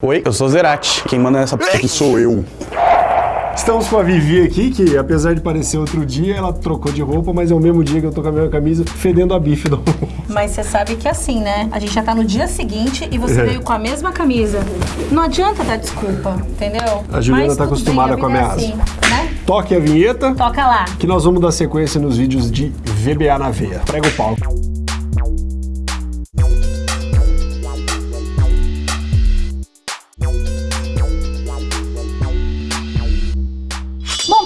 Oi, eu sou Zerati. Quem manda nessa p aqui sou eu. Estamos com a Vivi aqui, que apesar de parecer outro dia, ela trocou de roupa, mas é o mesmo dia que eu tô com a mesma camisa, fedendo a bife do Mas você sabe que é assim, né? A gente já tá no dia seguinte e você É. veio com a mesma camisa. Não adianta dar desculpa, entendeu? A Juliana Mas tá acostumada bem, com a vida é ameaça. assim, né? Toque a vinheta, Toca lá. que nós vamos dar sequência nos vídeos de VBA na veia. Prega o palco.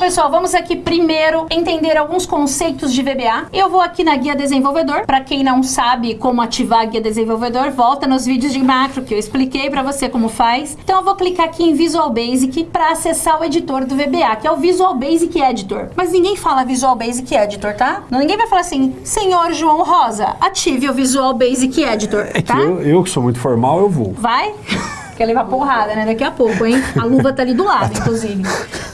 Pessoal, vamos aqui primeiro entender alguns conceitos de VBA. Eu vou aqui na guia desenvolvedor. Para quem não sabe como ativar a guia desenvolvedor, volta nos vídeos de macro que eu expliquei para você como faz. Então eu vou clicar aqui em Visual Basic para acessar o editor do VBA, que é o Visual Basic Editor. Mas ninguém fala Visual Basic Editor, tá? Ninguém vai falar assim: "Senhor João Rosa, ative o Visual Basic Editor", É que tá? eu, eu que sou muito formal, eu vou. Vai? Quer levar porrada, né? Daqui a pouco, hein? A luva tá ali do lado, inclusive.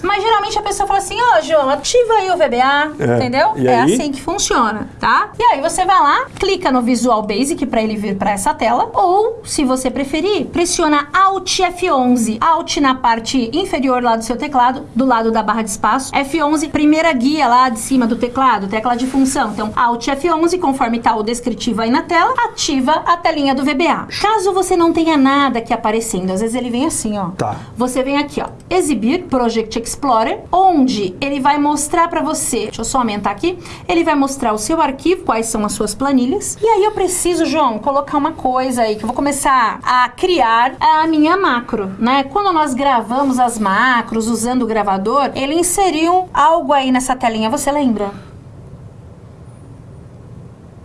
Mas geralmente a pessoa fala assim, ó, João, ativa aí o VBA, É. entendeu? E é aí? assim que funciona, tá? E aí você vai lá, clica no Visual Basic pra ele vir pra essa tela, ou, se você preferir, pressiona Alt F11. Alt na parte inferior lá do seu teclado, do lado da barra de espaço. F11, primeira guia lá de cima do teclado, tecla de função. Então, Alt F11, conforme tá o descritivo aí na tela, ativa a telinha do VBA. Caso você não tenha nada aqui aparecendo, às vezes ele vem assim, ó. Tá. Você vem aqui, ó, exibir Project Explorer, onde ele vai mostrar pra você, deixa eu só aumentar aqui, ele vai mostrar o seu arquivo, quais são as suas planilhas. E aí eu preciso, João, colocar uma coisa aí, que eu vou começar a criar a minha macro, né? Quando nós gravamos as macros usando o gravador, ele inseriu algo aí nessa telinha, você lembra?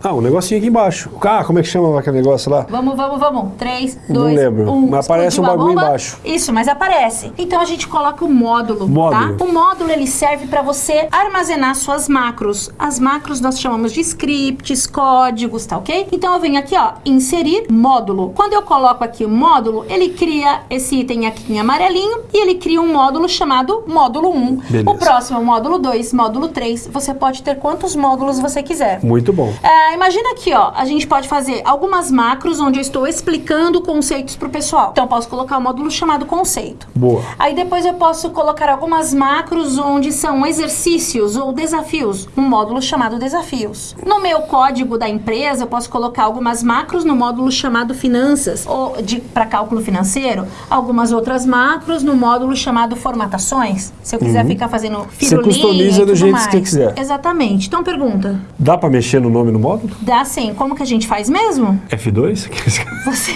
Ah, um negocinho aqui embaixo. Ah, como é que chama aquele negócio lá? Vamos, vamos, vamos. 3, Não 2, lembro, 1. mas aparece um bagulho embaixo. Isso, mas aparece. Então a gente coloca o módulo, Módulo. tá? O módulo ele serve para você armazenar suas macros. As macros nós chamamos de scripts, códigos, tá ok? Então eu venho aqui, ó, inserir módulo. Quando eu coloco aqui o módulo, ele cria esse item aqui em amarelinho e ele cria um módulo chamado módulo 1. Beleza. O próximo é o módulo 2, módulo 3. Você pode ter quantos módulos você quiser. Muito bom. É, imagina aqui, ó, a gente pode fazer algumas macros onde eu estou explicando conceitos pro pessoal. Então, eu posso colocar um módulo chamado conceito. Boa. Aí depois eu posso colocar algumas macros onde são exercícios ou desafios, um módulo chamado desafios. No meu código da empresa, eu posso colocar algumas macros no módulo chamado finanças, ou de para cálculo financeiro, algumas outras macros no módulo chamado formatações. Se eu quiser ficar fazendo Uhum. Você firulinha customiza do jeito que você mais. quiser. Exatamente. Então pergunta, Dá pra mexer no nome no módulo? Dá assim, como que a gente faz mesmo? F2? Você,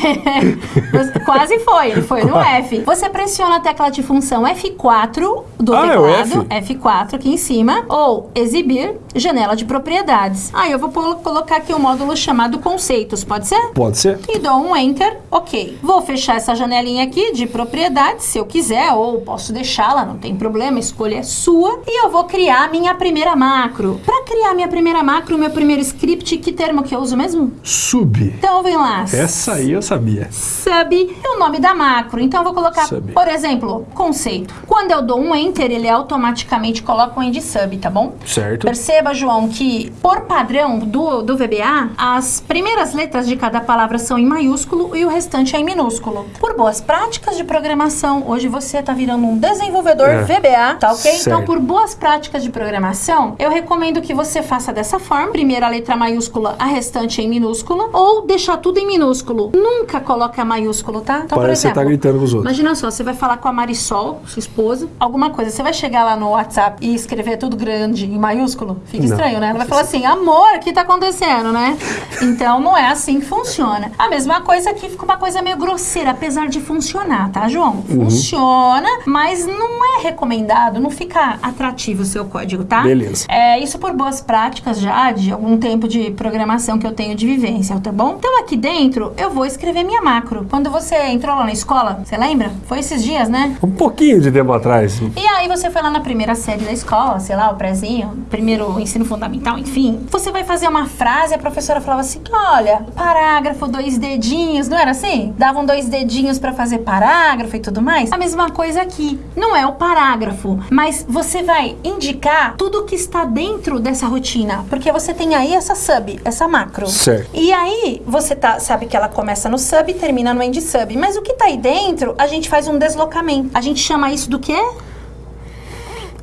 você- quase foi, ele foi no F. Você pressiona a tecla de função F4 do Ah, é teclado, F4 aqui em cima, ou exibir janela de propriedades. Aí eu vou colocar aqui um módulo chamado conceitos, pode ser? Pode ser. E dou um enter, ok. Vou fechar essa janelinha aqui de propriedades, se eu quiser, ou posso deixá-la, não tem problema, a escolha é sua. E eu vou criar minha primeira macro. Para criar minha primeira macro, o meu primeiro script, que termo que eu uso mesmo? Sub. Então vem lá. Essa aí eu sabia. Sub é o nome da macro. Então eu vou colocar, Sub. por exemplo, conceito. Quando eu dou um enter, ele automaticamente coloca um end sub, tá bom? Certo. Perceba, João, que por padrão do, do VBA, as primeiras letras de cada palavra são em maiúsculo e o restante é em minúsculo. Por boas práticas de programação, hoje você tá virando um desenvolvedor É. VBA, tá ok? Certo. Então, por boas práticas de programação, eu recomendo que você faça dessa forma. Primeiro a letra maiúscula, a restante em minúsculo, ou deixar tudo em minúsculo. Nunca coloca maiúsculo, tá? Então, Parece que você tá gritando com os outros. Imagina só, você vai falar com a Marisol, sua esposa, alguma coisa. Você vai chegar lá no WhatsApp e escrever tudo grande em maiúsculo? Fica Não. estranho, né? Ela vai falar assim, amor, o que tá acontecendo, né? Então não é assim que funciona. A mesma coisa aqui fica uma coisa meio grosseira, apesar de funcionar, tá, João? Uhum. Funciona, mas não é recomendado, não fica atrativo o seu código, tá? Beleza. É isso por boas práticas já de algum tempo de programação que eu tenho de vivência, tá bom? Então aqui dentro eu vou escrever minha macro. Quando você entrou lá na escola, você lembra? Foi esses dias, né? Um pouquinho de tempo atrás. E aí você foi lá na primeira série da escola, sei lá, o prézinho, primeiro ensino fundamental, enfim. Você vai fazer uma frase, a professora falava assim: olha, parágrafo, dois dedinhos, não era assim? Davam dois dedinhos pra fazer parágrafo e tudo mais. A mesma coisa aqui. Não é o parágrafo, mas você vai indicar tudo que está dentro dessa rotina. Porque você tem aí essa sub. Sub, essa macro. Certo. E aí, você tá, sabe que ela começa no sub e termina no end sub. Mas o que tá aí dentro, a gente faz um deslocamento. A gente chama isso do quê?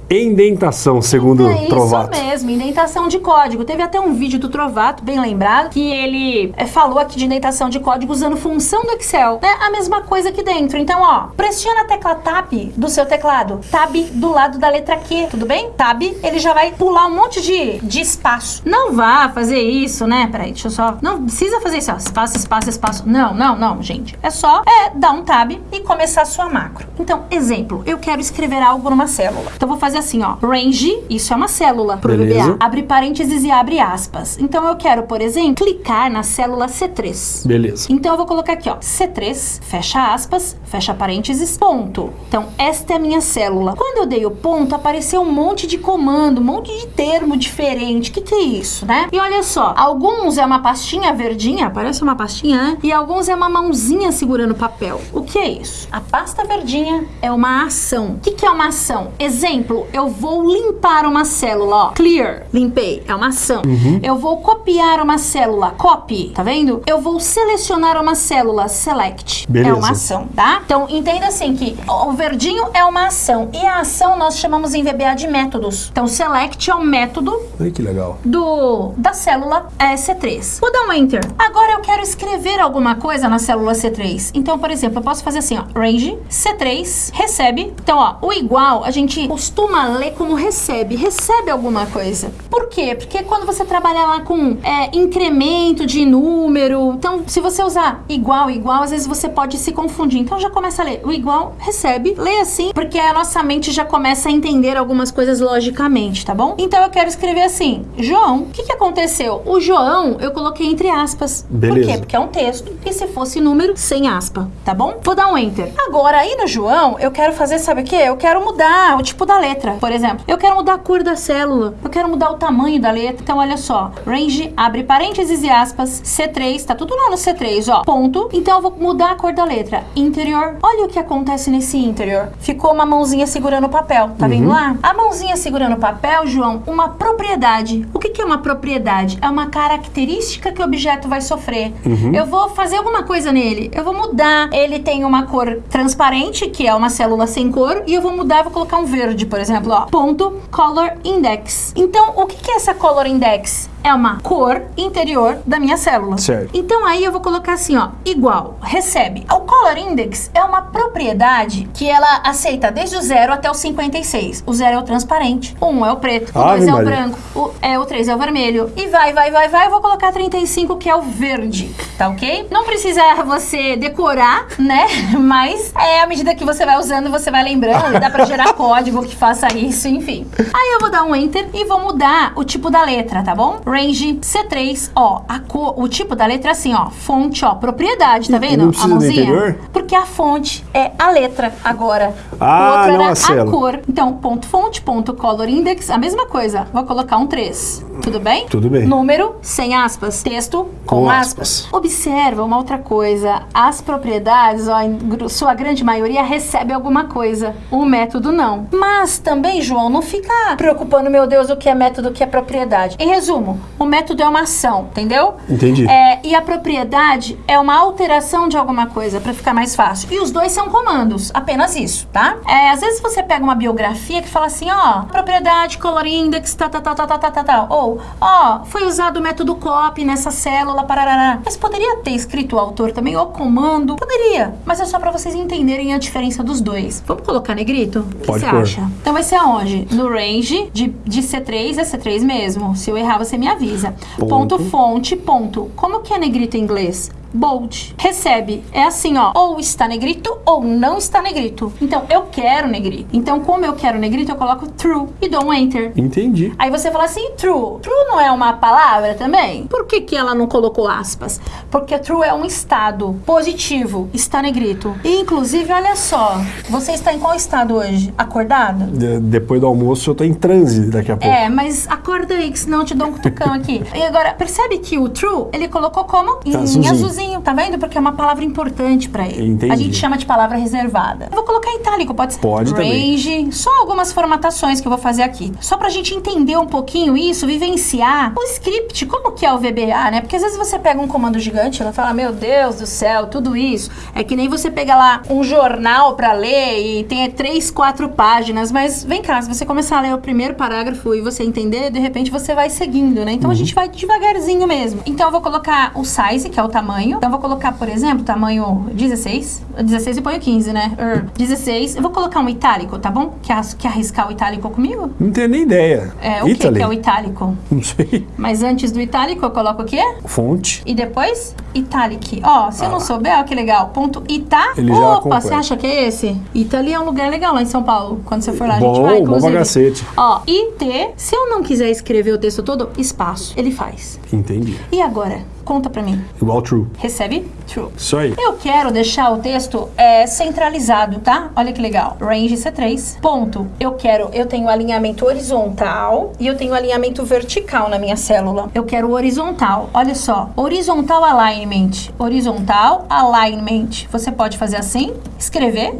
Indentação, segundo é Trovato. isso mesmo, indentação de código. Teve até um vídeo do Trovato, bem lembrado, que ele é, falou aqui de indentação de código usando função do Excel. É a mesma coisa aqui dentro. Então, ó, pressiona a tecla Tab do seu teclado. Tab do lado da letra Q, tudo bem? Tab, ele já vai pular um monte de, de espaço. Não vá fazer isso, né? Peraí, deixa eu só... Não precisa fazer isso, ó. Espaço, espaço, espaço. Não, não, não, gente. É só é, dar um Tab e começar a sua macro. Então, exemplo, eu quero escrever algo numa célula. Então, vou fazer assim, ó. Range, isso é uma célula pro Beleza. VBA. Abre parênteses e abre aspas. Então, eu quero, por exemplo, clicar na célula C3. Beleza. Então eu vou colocar aqui, ó, C3, fecha aspas, fecha parênteses, ponto. Então, esta é a minha célula. Quando eu dei o ponto, apareceu um monte de comando, um monte de termo diferente. O que, que é isso, né? E olha só, alguns é uma pastinha verdinha, parece uma pastinha, né? E alguns é uma mãozinha segurando papel. O que é isso? A pasta verdinha é uma ação. O que, que é uma ação? Exemplo, eu vou limpar uma célula, ó. Clear, limpei, é uma ação. Eu vou copiar uma célula, copy, tá vendo? Eu vou selecionar uma célula, select, é Beleza. uma ação, tá? Então, entenda assim que o verdinho é uma ação e a ação nós chamamos em VBA de métodos. Então, select é o método Ai, que legal. do da célula é, C3. Vou dar um enter. Agora eu quero escrever alguma coisa na célula C3. Então, por exemplo, eu posso fazer assim, ó, range C3 recebe. Então, ó, o igual a gente costuma ler como recebe, recebe alguma coisa. Por quê? Porque quando você trabalha lá com é, incremento de número, então se você usar igual, igual, às vezes você pode se confundir. Então já começa a ler o igual, recebe, lê assim, porque a nossa mente já começa a entender algumas coisas logicamente, tá bom? Então eu quero escrever assim, João, o que, que aconteceu? O João eu coloquei entre aspas. Por Beleza. quê? Porque é um texto. E se fosse número, sem aspa, tá bom? Vou dar um enter. Agora, aí no João, eu quero fazer, sabe o quê? Eu quero mudar o tipo da letra, por exemplo. Eu quero mudar a cor da célula. Eu quero mudar o tamanho da letra. Então, olha só. Range, abre parênteses e aspas. C3, tá tudo lá no C3, ó. Ponto. Então, eu vou mudar a cor da letra. Interior. Olha o que acontece nesse interior. Ficou uma mãozinha segurando o papel. Tá vendo lá? A mãozinha segurando o papel, João, uma propriedade. O que, que é uma propriedade? É uma característica que o objeto vai sofrer. Eu vou fazer alguma coisa nele. Eu vou mudar. Ele tem uma cor transparente, que é uma célula sem cor, e eu vou mudar, vou colocar um verde, por exemplo, ó. Ponto color index. Então, o que, que é essa color index? É uma cor interior da minha célula. Certo. Então aí eu vou colocar assim, ó, igual, recebe. O color index é uma propriedade que ela aceita desde o 0 até o 56. O 0 é o transparente, o 1 um é o preto, o Ave 2 é o branco, o, é, o 3 é o vermelho. E vai, vai, vai, vai, eu vou colocar 35 que é o verde, tá ok? Não precisa você decorar, né? Mas é à medida que você vai usando, você vai lembrando, dá pra gerar código que faça isso, enfim. Aí eu vou dar um enter e vou mudar o tipo da letra, tá bom? Range C3, ó, a cor, o tipo da letra é assim, ó, fonte, ó, propriedade, tá vendo? a mãozinha? Porque a fonte é a letra agora. Ah, o outro não era a célula. cor. Então, ponto fonte, ponto color index, a mesma coisa. Vou colocar um 3. Tudo bem? Tudo bem. Número, sem aspas. Texto, com, Com aspas. aspas. Observa uma outra coisa. As propriedades, ó, em sua grande maioria, recebe alguma coisa. O método não. Mas também, João, não fica preocupando, meu Deus, o que é método, o que é propriedade. Em resumo, o método é uma ação, entendeu? Entendi. É, e a propriedade é uma alteração de alguma coisa, pra ficar mais fácil. E os dois são comandos, apenas isso, tá? É, às vezes você pega uma biografia que fala assim, ó, propriedade, color index, tá, tá, tá, tá, tá, tá, tá, tá. Ou, ó, foi usado o método copy nessa célula, parará. Mas poderia ter escrito o autor também, ou comando? Poderia, mas é só pra vocês entenderem a diferença dos dois. Vamos colocar negrito? O que Pode você pôr. acha? Então vai ser aonde? No range de, de C3 é C3 mesmo. Se eu errar, você me avisa. Ponto. Ponto fonte, ponto. Como que é negrito em inglês? Bold. Recebe. É assim, ó. Ou está negrito ou não está negrito. Então, eu quero negrito. Então, como eu quero negrito, eu coloco true e dou um enter. Entendi. Aí você fala assim, true. True não é uma palavra também? Por que, que ela não colocou aspas? Porque true é um estado positivo, está negrito. E, inclusive, olha só, você está em qual estado hoje? Acordado? De- depois do almoço eu tô em transe daqui a pouco. É, mas acorda aí, que senão eu te dou um cutucão aqui. E agora, percebe que o true, ele colocou como? Em Azulzinho. azulzinho. Devagarzinho, tá vendo? Porque é uma palavra importante pra ele. Entendi. A gente chama de palavra reservada. Eu vou colocar em itálico, pode ser? Pode também. Range, só algumas formatações que eu vou fazer aqui. Só pra gente entender um pouquinho isso, vivenciar o script, como que é o VBA, né? Porque às vezes você pega um comando gigante, ela fala, meu Deus do céu, tudo isso. É que nem você pega lá um jornal pra ler e tem três, quatro páginas, mas vem cá, se você começar a ler o primeiro parágrafo e você entender, de repente você vai seguindo, né? Então a gente vai devagarzinho mesmo. Então eu vou colocar o size, que é o tamanho. Então eu vou colocar, por exemplo, tamanho 16. 16 e ponho 15, né? Er, 16. Eu vou colocar um itálico, tá bom? Quer, quer arriscar o itálico comigo? Não tenho nem ideia. É, o Italy? que é o itálico? Não sei. Mas antes do itálico eu coloco o quê? Fonte. E depois, italic. Ó, se eu não souber, ó que legal. Ponto ita. Ele Opa, você acha que é esse? Itali é um lugar legal lá em São Paulo. Quando você for lá, a gente Bom, vai, bom inclusive. pra cacete. Ó, IT. Se eu não quiser escrever o texto todo, espaço. Ele faz. Entendi. E agora? Conta pra mim. Igual true. Recebe? True. Isso aí. Eu quero deixar o texto é, centralizado, tá? Olha que legal. Range C3. Ponto. Eu quero, eu tenho alinhamento horizontal e eu tenho alinhamento vertical na minha célula. Eu quero horizontal. Olha só. Horizontal alignment. Horizontal alignment. Você pode fazer assim, escrever,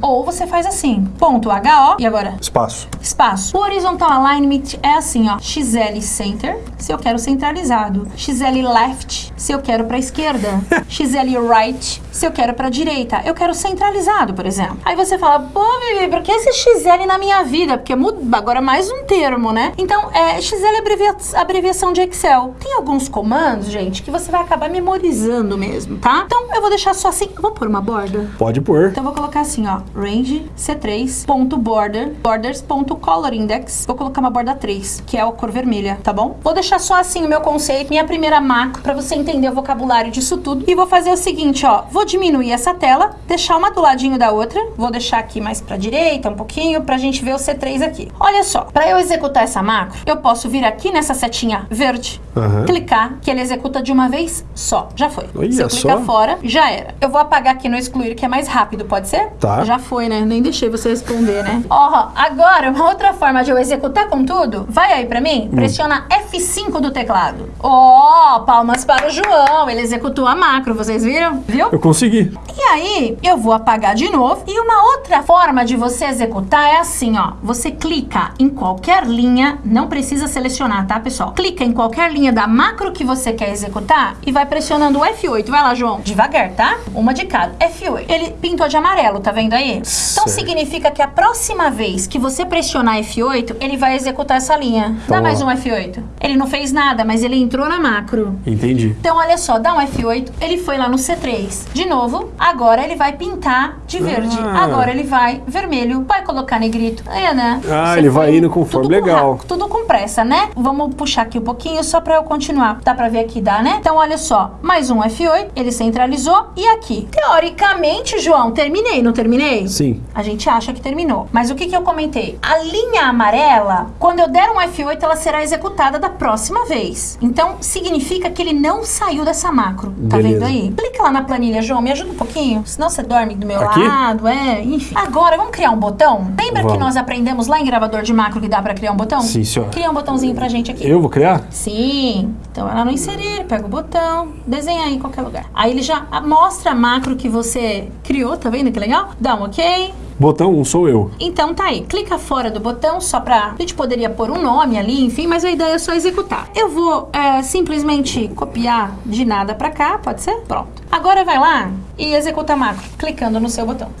ou você faz assim. Ponto HO. E agora? Espaço. espaço. O horizontal alignment é assim, ó. XL center, se eu quero centralizado. XL left, se eu quero para esquerda. XL right, se eu quero para direita. Eu quero centralizado, por exemplo. Aí você fala, pô, Vivi, por que esse XL na minha vida? Porque muda agora mais um termo, né? Então, é, XL é abrevia- abreviação de Excel. Tem alguns comandos, gente, que você vai acabar memorizando mesmo, tá? Então, eu vou deixar só assim. Vou pôr uma borda. Pode pôr. Então eu vou colocar assim, ó, range C3, ponto border, borders, ponto color index. Vou colocar uma borda 3, que é a cor vermelha, tá bom? Vou deixar só assim o meu conceito, minha primeira macro, pra você entender o vocabulário disso tudo. E vou fazer o seguinte, ó, vou diminuir essa tela, deixar uma do ladinho da outra, vou deixar aqui mais pra direita um pouquinho, pra gente ver o C3 aqui. Olha só, pra eu executar essa macro, eu posso vir aqui nessa setinha verde, Aham. clicar, que ele executa de uma vez só. Já foi. Olha Se eu clicar só. fora, já era. Eu vou apagar aqui no excluir, que é mais rápido, pode ser? Tá. Já foi, né? Nem deixei você responder, né? Ó, agora, uma outra forma de eu executar com tudo, vai aí pra mim, pressiona F5 do teclado. Ó, palmas para o João, ele executou a macro, vocês viram? Viu? Eu consegui. E aí, eu vou apagar de novo. E uma outra forma de você executar é assim, ó. Você clica em qualquer linha, não precisa selecionar, tá, pessoal? Clica em qualquer linha da macro que você quer executar e vai pressionando o F8. Vai lá, João. Devagar, tá? Uma de cada. F8. Ele pintou de amarelo, tá vendo aí? Então significa que a próxima vez que você pressionar F8, ele vai executar essa linha. Dá Ó. mais um F8. Ele não fez nada, mas ele entrou na macro. Entendi. Então, olha só, dá um F8, ele foi lá no C3. De novo, agora ele vai pintar de verde. Ah. Agora ele vai vermelho. Vai colocar negrito. É, né? Ah, Você ele vai indo conforme, tudo com legal. ra- tudo com pressa, né? Vamos puxar aqui um pouquinho só pra eu continuar. Dá pra ver aqui, dá, né? Então, olha só, mais um F8, ele centralizou. E aqui? Teoricamente, João, terminei, não terminei? Sim. A gente acha que terminou. Mas o que, que eu comentei? A linha amarela, quando eu der um F8, ela será executada da próxima vez. Então, significa que ele não saiu dessa macro. Tá Beleza. vendo aí? Clica lá na planilha, João. Me ajuda um pouquinho. Senão você dorme do meu Aqui? lado. É, enfim. Agora, vamos criar um botão? Lembra que Vamos. nós aprendemos lá em gravador de macro que dá pra criar um botão? Sim, senhora. Cria um botãozinho pra gente aqui. Eu vou criar? Sim. Então ela no inserir, pega o botão, desenha aí em qualquer lugar. Aí ele já mostra a macro que você criou, tá vendo que legal? Dá um ok. Botão 1 sou eu. Então tá aí, clica fora do botão só pra. A gente poderia pôr um nome ali, enfim, mas a ideia é só executar. Eu vou é, simplesmente copiar de nada pra cá, pode ser? Pronto. Agora vai lá e executa a macro, clicando no seu botão.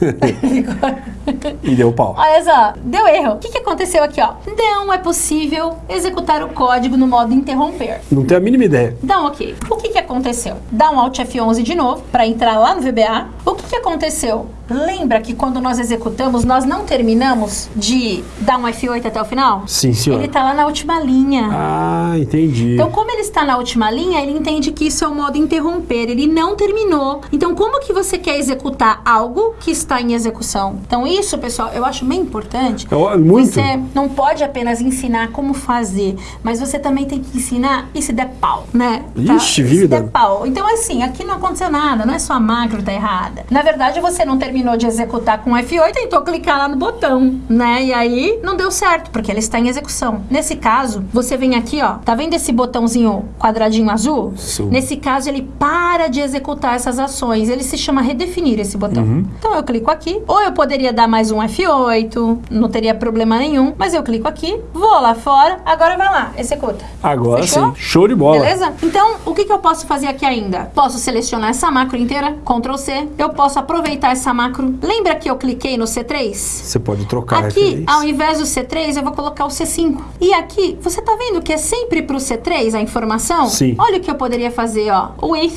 E deu pau. Olha só, deu erro. O que, que aconteceu aqui, ó? Não é possível executar o código no modo interromper. Não tenho a mínima ideia. Dá um ok. O que, que aconteceu? Dá um Alt F11 de novo para entrar lá no VBA. O que, que aconteceu? Lembra que quando nós executamos, nós não terminamos de dar um F8 até o final? Sim, senhora. Ele tá lá na última linha. Ah, entendi. Então, como ele está na última linha, ele entende que isso é o modo interromper. Ele não terminou. Então, como que você quer executar algo que está em execução? Então, isso, pessoal, eu acho bem importante. É, muito. Você não pode apenas ensinar como fazer, mas você também tem que ensinar e se der pau, né? Ixi, Se vida. der pau. Então, assim, aqui não aconteceu nada, não é só a macro tá errada. Na verdade, você não terminou de executar com F8, tentou clicar lá no botão, né? E aí não deu certo, porque ele está em execução. Nesse caso, você vem aqui, ó, tá vendo esse botãozinho quadradinho azul? Sim. Nesse caso, ele para de executar essas ações. Ele se chama redefinir esse botão. Então eu clico aqui, ou eu poderia dar mais um F8, não teria problema nenhum, mas eu clico aqui, vou lá fora, agora vai lá, executa. Agora Fechou? sim, show de bola. Beleza? Então, o que, que eu posso fazer aqui ainda? Posso selecionar essa macro inteira, Ctrl C. Eu posso aproveitar essa macro. Lembra que eu cliquei no C3? Você pode trocar Aqui, ao invés do C3, eu vou colocar o C5. E aqui, você tá vendo que é sempre pro C3 a informação? Sim. Olha o que eu poderia fazer, ó. With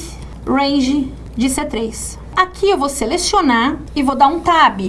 range de C3. Aqui eu vou selecionar e vou dar um tab.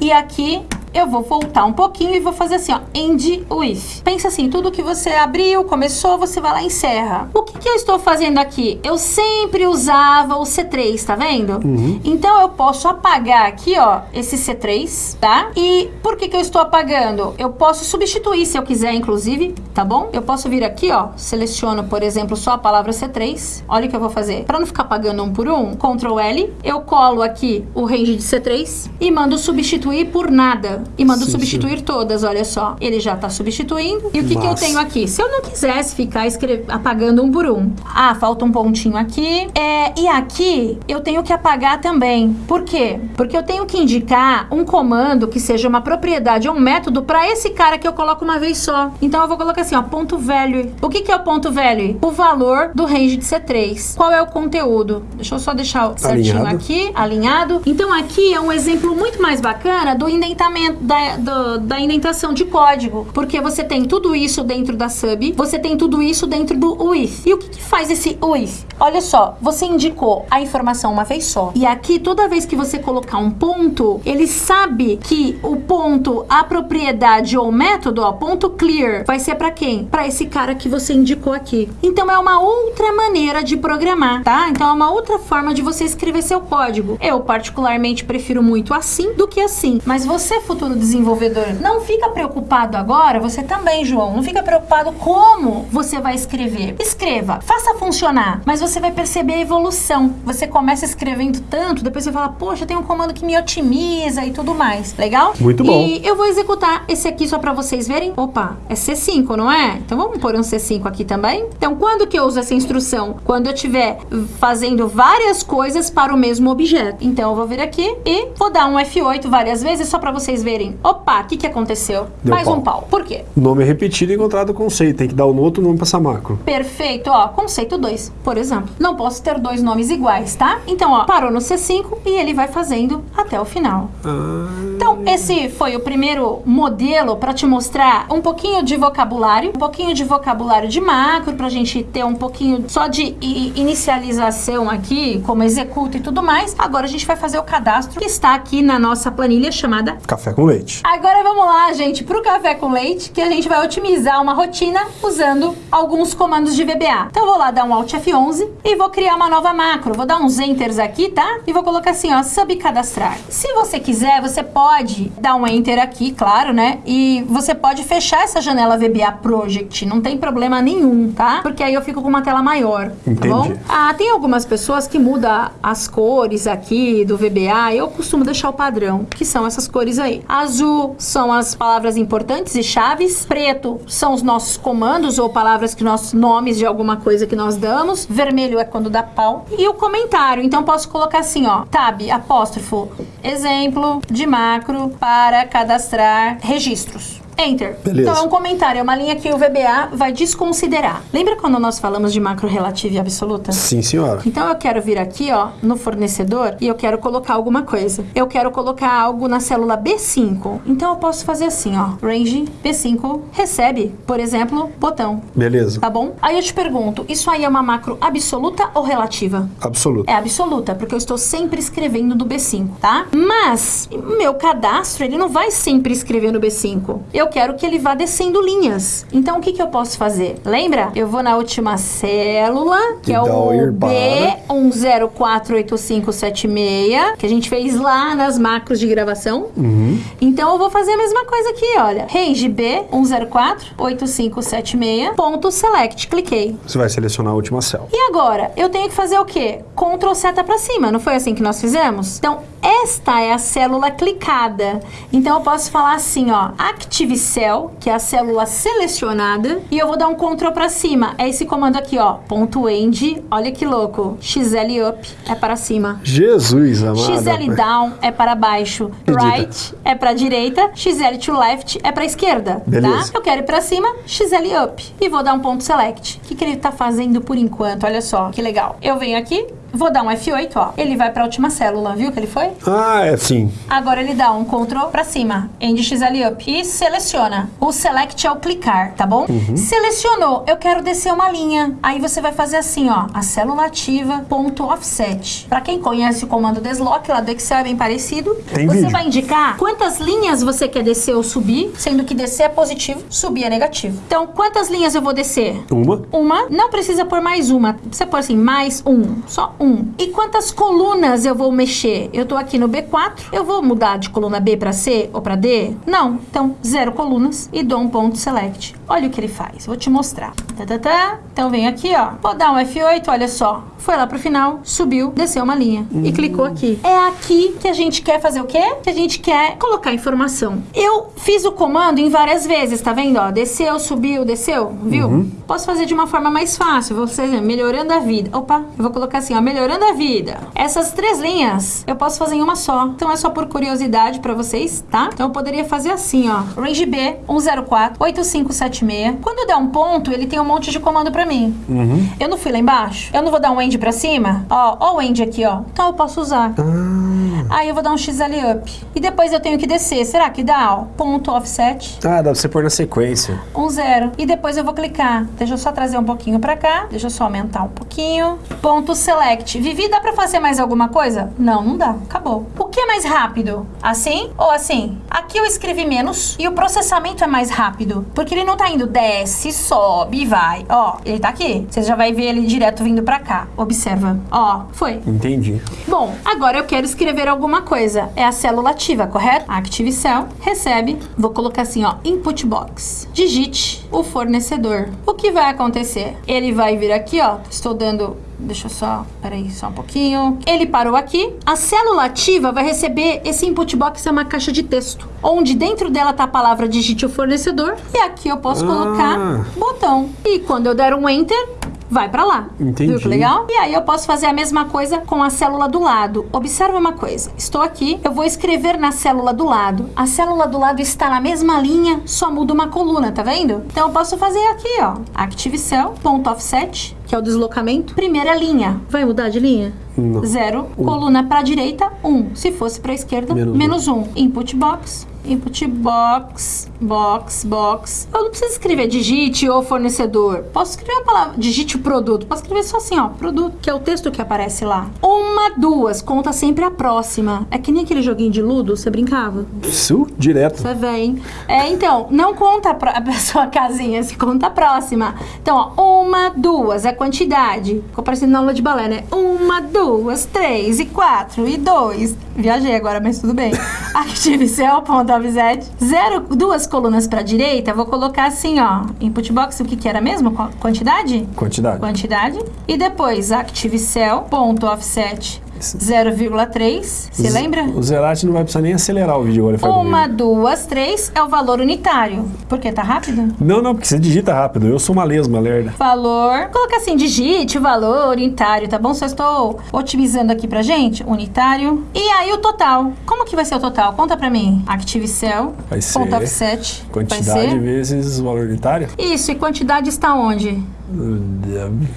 E aqui eu vou voltar um pouquinho e vou fazer assim, ó, end with. Pensa assim, tudo que você abriu, começou, você vai lá e encerra. O que, que eu estou fazendo aqui? Eu sempre usava o C3, tá vendo? Então eu posso apagar aqui, ó, esse C3, tá? E por que que eu estou apagando? Eu posso substituir se eu quiser, inclusive, tá bom? Eu posso vir aqui, ó, seleciono, por exemplo, só a palavra C3. Olha o que eu vou fazer. Para não ficar apagando um por um, Ctrl L, eu colo aqui o range de C3 e mando substituir por nada. E mando Sim, substituir todas, olha só. Ele já tá substituindo. E o que, que eu tenho aqui? Se eu não quisesse ficar escre- apagando um por um. Ah, falta um pontinho aqui. É, e aqui eu tenho que apagar também. Por quê? Porque eu tenho que indicar um comando que seja uma propriedade ou um método para esse cara que eu coloco uma vez só. Então eu vou colocar assim, ó, ponto value. O que, que é o ponto value? O valor do range de C3. Qual é o conteúdo? Deixa eu só deixar certinho Alinhado. aqui, alinhado. Então aqui é um exemplo muito mais bacana do indentamento, da, do- da indentação de código. Porque você tem tudo isso dentro da sub, você tem tudo isso dentro do with. E o que, que faz esse with? Olha só, você indicou a informação uma vez só. E aqui, toda vez que você colocar um ponto, ele sabe que o ponto, a propriedade ou método, ó, ponto clear, vai ser para quem? Para esse cara que você indicou aqui. Então é uma outra maneira de programar, tá? Então é uma outra forma de você escrever seu código. Eu particularmente prefiro muito assim do que assim. Mas você, futuro desenvolvedor, não fica preocupado agora, você também, João, não fica preocupado como você vai escrever. Escreva, faça funcionar, mas você vai perceber a evolução. Você começa escrevendo tanto, depois você fala, poxa, tem um comando que me otimiza e tudo mais. Legal? Muito bom. E eu vou executar esse aqui só pra vocês verem. Opa, é C5, não é? Então vamos pôr um C5 aqui também. Então quando que eu uso essa instrução? Quando eu estiver fazendo várias coisas para o mesmo objeto. Então eu vou vir aqui e vou dar um F8 várias vezes só pra vocês verem. Opa, o que que aconteceu? Deu Mais pau. um pau. Por quê? Nome repetido e encontrado conceito. Tem que dar um outro nome pra essa macro. Perfeito, ó, conceito 2, por exemplo. Não posso ter dois nomes iguais, tá? Então, ó, parou no C5 e ele vai fazendo até o final. Então, esse foi o primeiro modelo para te mostrar um pouquinho de vocabulário, um pouquinho de vocabulário de macro, pra gente ter um pouquinho só de inicialização aqui, como executa e tudo mais. Agora a gente vai fazer o cadastro que está aqui na nossa planilha chamada Café com leite. Agora vamos lá, gente, pro café com leite, que a gente vai otimizar uma rotina usando alguns comandos de VBA. Então eu vou lá dar um Alt F11 e vou criar uma nova macro. Vou dar uns enters aqui, tá? E vou colocar assim, ó, subcadastrar. Se você quiser, você pode dar um enter aqui, claro, né? E você pode fechar essa janela VBA Project, não tem problema nenhum, tá? Porque aí eu fico com uma tela maior, tá Entendi. bom? Ah, tem algumas pessoas que mudam as cores aqui do VBA. Eu costumo deixar o padrão, que são essas cores aí. Azul são as palavras importantes e chaves. Preto são os nossos comandos ou palavras que nós nomes de alguma coisa que nós damos. Vermelho é quando dá pau. E o comentário, então posso colocar assim, ó, tab apóstrofo exemplo de macro para cadastrar registros. Enter. Beleza. Então é um comentário, é uma linha que o VBA vai desconsiderar. Lembra quando nós falamos de macro relativa e absoluta? Sim, senhora. Então eu quero vir aqui, ó, no fornecedor e eu quero colocar alguma coisa. Eu quero colocar algo na célula B5. Então eu posso fazer assim, ó, range B5 recebe, por exemplo, botão. Beleza. Tá bom? Aí eu te pergunto, isso aí é uma macro absoluta ou relativa? Absoluto. É absoluta, porque eu estou sempre escrevendo no B5, tá? Mas meu cadastro, ele não vai sempre escrever no B5. Eu quero que ele vá descendo linhas. Então o que, que eu posso fazer? Lembra? Eu vou na última célula, que E é o o ir para. B10485576, que a gente fez lá nas macros de gravação. Uhum. Então eu vou fazer a mesma coisa aqui, olha. Range B10485576, ponto select, cliquei. Você vai selecionar a última célula. E agora, eu tenho que fazer o quê? Ctrl seta pra cima, não foi assim que nós fizemos? Então, esta é a célula clicada. Então eu posso falar assim, ó, Active Cell, que é a célula selecionada, e eu vou dar um Ctrl para cima. É esse comando aqui, ó, ponto .end, olha que louco. XL up é para cima. Jesus, amado. XL down é para baixo, right é para direita, XL to left é para esquerda, Beleza. tá? Eu quero ir para cima, XL up e vou dar um ponto select. O que, que ele tá fazendo por enquanto? Olha só, que legal. Eu venho aqui, vou dar um F8, ó. Ele vai para a última célula, viu que ele foi? Ah, é sim. Agora ele dá um Ctrl pra cima, End XL up e seleciona. O select é o clicar, tá bom? Selecionou, eu quero descer uma linha. Aí você vai fazer assim, ó, a célula ativa ponto offset. Pra quem conhece o comando deslock lá do Excel é bem parecido. Tem você vídeo. vai indicar quantas linhas você quer descer ou subir, sendo que descer é positivo, subir é negativo. Então, quantas linhas eu vou descer? Uma. Uma, não precisa pôr mais uma. Precisa pôr assim, mais um. Só um. E quantas colunas eu vou mexer? Eu tô aqui no B4. Eu vou mudar de coluna B para C ou para D? Não. Então, zero colunas e dou um ponto select. Olha o que ele faz. Vou te mostrar. Tá, tá, tá. Então, vem aqui, ó. Vou dar um F8, olha só. Foi lá pro final, subiu, desceu uma linha e clicou aqui. É aqui que a gente quer fazer o quê? Que a gente quer colocar informação. Eu fiz o comando em várias vezes, tá vendo? Ó, desceu, subiu, desceu, viu? Posso fazer de uma forma mais fácil, vou fazer melhorando a vida. Opa, eu vou colocar assim, ó, melhorando a vida. Essas três linhas eu posso fazer em uma só. Então é só por curiosidade pra vocês, tá? Então eu poderia fazer assim, ó. Range B 104 8576. Quando der um ponto, ele tem um monte de comando pra mim. Eu não fui lá embaixo? Eu não vou dar um end pra cima? Ó, ó o end aqui, ó. Então eu posso usar. Aí eu vou dar um XL up. E depois eu tenho que descer. Será que dá? Ó, ponto offset. Ah, dá pra você pôr na sequência. Um zero. E depois eu vou clicar. Deixa eu só trazer um pouquinho pra cá. Deixa eu só aumentar um pouquinho. Ponto select. Vivi, dá pra fazer mais alguma coisa? Não, não dá. Acabou. O que é mais rápido? Assim ou assim? Aqui eu escrevi menos e o processamento é mais rápido. Porque ele não tá indo desce, sobe e vai. Ó, ele tá aqui. Você já vai ver ele direto vindo pra cá. Observa. Ó, foi. Entendi. Bom, agora eu quero escrever alguma coisa. É a célula ativa, correto? Active Cell, recebe. Vou colocar assim, ó, input box. Digite o fornecedor. O que vai acontecer? Ele vai vir aqui, ó. Estou dando Deixa eu só, peraí, só um pouquinho. Ele parou aqui. A célula ativa vai receber esse input box, é uma caixa de texto, onde dentro dela tá a palavra digite o fornecedor e aqui eu posso Ah. colocar botão. E quando eu der um enter, vai pra lá. Entendi. Viu que legal? E aí eu posso fazer a mesma coisa com a célula do lado. Observa uma coisa. Estou aqui, eu vou escrever na célula do lado. A célula do lado está na mesma linha, só muda uma coluna, tá vendo? Então eu posso fazer aqui, ó. Active Cell, ponto offset, que é o deslocamento. Primeira linha. Vai mudar de linha? Não. Zero. Coluna para direita, um. Se fosse para esquerda, Menos um. menos um. Input box. Input box, box, box. Eu não preciso escrever digite ou fornecedor. Posso escrever a palavra digite o produto. Posso escrever só assim, ó, produto, que é o texto que aparece lá. Uma, duas, conta sempre a próxima. É que nem aquele joguinho de ludo, você brincava? Isso, direto. Você vê, hein? É, então, não conta a, a sua casinha, se conta a próxima. Então, ó, uma, duas, é quantidade. Ficou parecendo na aula de balé, né? Uma, duas, três, e quatro, e dois. Viajei agora, mas tudo bem. Active Cell, ponto offset. Zero, duas colunas pra direita, vou colocar assim, ó. Input box, o que que era mesmo? Qu- Quantidade? Quantidade. Quantidade. E depois, Active Cell, ponto offset, 0,3. Você lembra? O Zerati não vai precisar nem acelerar o vídeo agora. Uma, comigo. duas, três é o valor unitário. Por quê? Tá rápido? Não, não, porque você digita rápido. Eu sou uma lesma, lerda. Valor. Coloca assim, digite o valor unitário, tá bom? Só estou otimizando aqui pra gente. Unitário. E aí o total. Como que vai ser o total? Conta pra mim. Active Cell. Vai ser Ponto offset. Vai Quantidade ser. vezes o valor unitário. Isso, e quantidade está onde?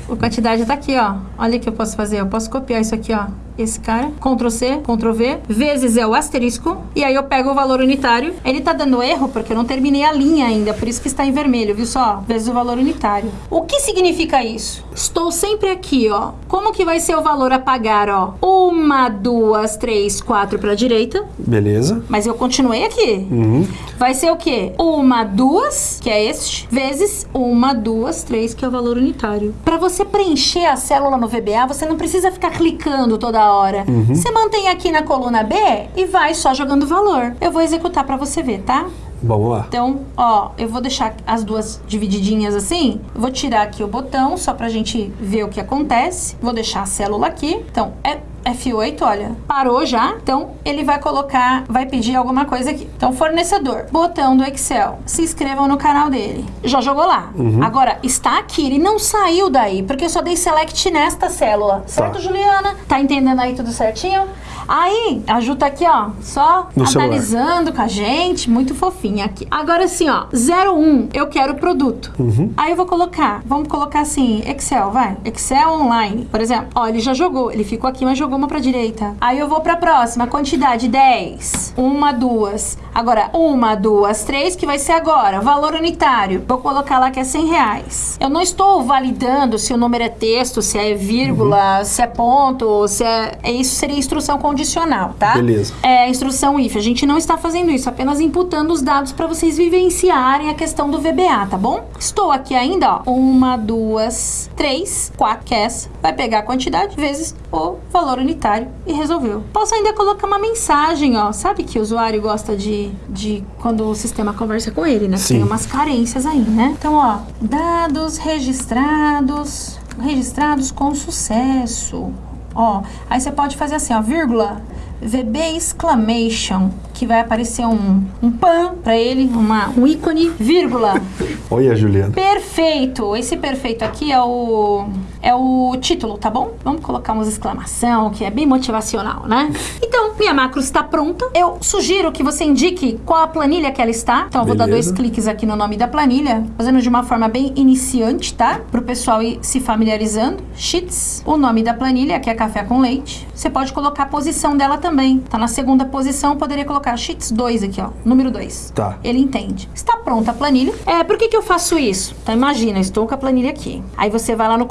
A quantidade tá aqui, ó. Olha o que eu posso fazer. Eu posso copiar isso aqui, ó. Esse cara. Ctrl C, Ctrl V. Vezes é o asterisco. E aí eu pego o valor unitário. Ele tá dando erro porque eu não terminei a linha ainda. Por isso que está em vermelho, viu só? Vezes o valor unitário. O que significa isso? Estou sempre aqui, ó. Como que vai ser o valor a pagar, ó? Uma, duas, três, quatro pra direita. Beleza. Mas eu continuei aqui. Vai ser o quê? Uma, duas, que é este, vezes uma, duas, três, que é o valor unitário. Para você preencher a célula no VBA, você não precisa ficar clicando toda hora. Você mantém aqui na coluna B e vai só jogando valor. Eu vou executar para você ver, tá? Vamos lá. Então, ó, eu vou deixar as duas divididinhas assim. Vou tirar aqui o botão só pra gente ver o que acontece. Vou deixar a célula aqui. Então, é F8, olha, parou já. Então, ele vai colocar, vai pedir alguma coisa aqui. Então, fornecedor, botão do Excel. Se inscrevam no canal dele. Já jogou lá. Agora, está aqui, ele não saiu daí, porque eu só dei select nesta célula. Certo, Juliana? Tá entendendo aí tudo certinho? Aí, a Ju tá aqui, ó, só No celular. analisando com a gente, muito fofinha aqui. Agora assim, ó, 01, eu quero produto. Aí eu vou colocar, vamos colocar assim, Excel, vai. Excel online, por exemplo. Ó, ele já jogou, ele ficou aqui, mas jogou uma pra direita. Aí eu vou pra próxima, quantidade 10. Uma, duas. Agora, uma, duas, três, que vai ser agora. Valor unitário. Vou colocar lá que é 100 reais. Eu não estou validando se o número é texto, se é vírgula, se é ponto, se é... é Isso seria instrução condicional, tá? Beleza. É instrução if. A gente não está fazendo isso, apenas imputando os dados para vocês vivenciarem a questão do VBA, tá bom? Estou aqui ainda, ó. Uma, duas, três, quatro. Que é essa. Vai pegar a quantidade vezes o valor unitário e resolveu. Posso ainda colocar uma mensagem, ó. Sabe que o usuário gosta de, de quando o sistema conversa com ele, né? Tem umas carências aí, né? Então, ó. Dados registrados. Registrados com sucesso. Ó, aí você pode fazer assim, ó, vírgula, VB exclamation, que vai aparecer um, um pan pra ele, uma, um ícone, vírgula. Olha, Juliana. Perfeito! Esse perfeito aqui é o é o título, tá bom? Vamos colocar umas exclamação, que é bem motivacional, né? Então, minha macro está pronta. Eu sugiro que você indique qual a planilha que ela está. Então, eu vou dar dois cliques aqui no nome da planilha, fazendo de uma forma bem iniciante, tá? Pro pessoal ir se familiarizando. Sheets, o nome da planilha, que é café com leite. Você pode colocar a posição dela também. Tá na segunda posição, eu poderia colocar Sheets 2 aqui, ó. Número 2. Tá. Ele entende. Está pronta a planilha. É, por que, que eu faço isso? Então imagina, eu estou com a planilha aqui. Aí você vai lá no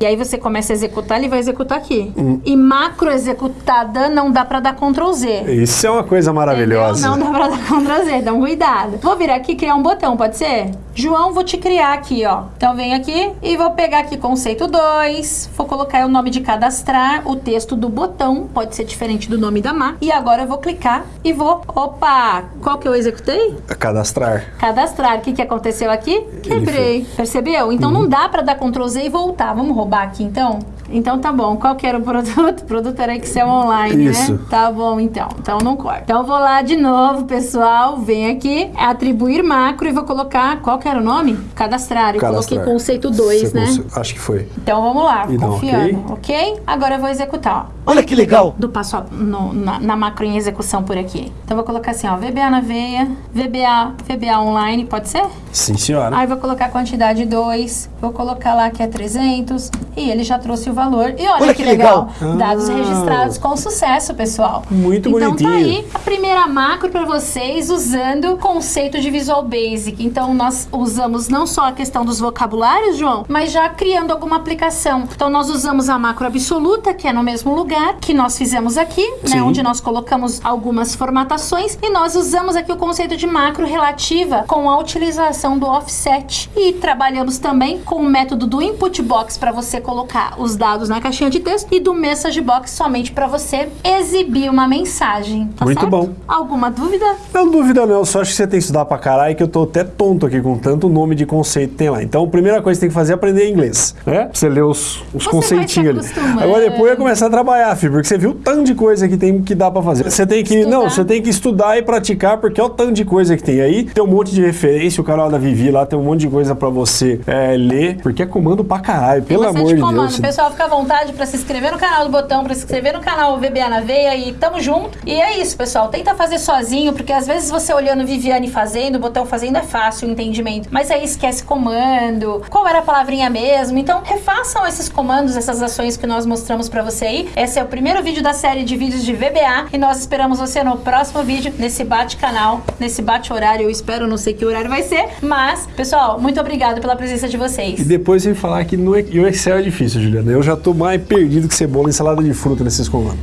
E aí você começa a executar, ele vai executar aqui. Hum. E macro executada não dá pra dar Ctrl Z. Isso é uma coisa maravilhosa. Entendeu? Não dá pra dar Ctrl Z, dá um cuidado. Vou vir aqui e criar um botão, pode ser? João, vou te criar aqui, ó. Então vem aqui e vou pegar aqui conceito 2, vou colocar o nome de cadastrar, o texto do botão, pode ser diferente do nome da má. E agora eu vou clicar e vou... Opa! Qual que eu executei? Cadastrar. Cadastrar. O que, que aconteceu aqui? Quebrei. Percebeu? Então Uhum. não dá pra dar Ctrl Z e voltar. Vamos roubar aqui então? Então tá bom. Qual que era o produto? O produto era Excel Online, Isso. né? Tá bom então. Então não corta. Então eu vou lá de novo, pessoal. Vem aqui, atribuir macro e vou colocar. Qual que era o nome? Cadastrar. Eu Cadastrar. coloquei conceito 2, Você né? cons- Acho que foi. Então vamos lá, E dá um confiando, ok? Agora eu vou executar, ó Olha que legal! do passo a- no- na, na macro em execução por aqui. Então vou colocar assim, ó, VBA na veia, VBA, VBA online, pode ser? Sim, senhora. Aí vou colocar a quantidade 2, vou colocar lá que é 300 e ele já trouxe o valor. E olha, Olha que, que legal, legal. dados Ah. registrados com sucesso, pessoal. Muito então bonitinho. tá aí a primeira macro para vocês usando o conceito de Visual Basic. Então nós usamos não só a questão dos vocabulários, João, mas já criando alguma aplicação. Então nós usamos a macro absoluta, que é no mesmo lugar que nós fizemos aqui, né, onde nós colocamos algumas formatações e nós usamos aqui o conceito de macro relativa com a utilização do offset e trabalhamos também com o método do input box para você colocar os dados na caixinha de texto e do message box somente para você exibir uma mensagem. tá Muito certo? bom. Alguma dúvida? Não, dúvida não, só acho que você tem que estudar pra caralho que eu tô até tonto aqui com tanto nome de conceito que tem lá. Então, a primeira coisa que você tem que fazer é aprender inglês, né? Pra você ler os, os Você conceitinhos ali. Agora depois é começar a trabalhar, filho, porque você viu o tanto de coisa que tem que dá pra fazer. Você tem que, não, Estudar. você tem que estudar e praticar, porque é o tanto de coisa que tem aí. Tem um monte de referência, o canal da Vivi lá tem um monte de coisa pra você é, ler, porque é comando pra caralho, Tem pelo bastante amor de comando. Deus. Pessoal, fica à vontade para se inscrever no canal do Botão, para se inscrever no canal VBA na Veia e tamo junto. E é isso, pessoal. Tenta fazer sozinho, porque às vezes você olhando Viviane fazendo, o Botão fazendo é fácil o entendimento. Mas aí esquece comando, qual era a palavrinha mesmo. Então, refaçam esses comandos, essas ações que nós mostramos para você aí. Esse é o primeiro vídeo da série de vídeos de VBA e nós esperamos você no próximo vídeo, nesse bate-canal, nesse bate-horário. Eu espero, não sei que horário vai ser. Mas, pessoal, muito obrigado pela presença de vocês. E depois sem falar que no, e o Excel é difícil, Juliana. Eu já tô mais perdido que cebola em salada de fruta nesses comandos.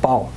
Pau.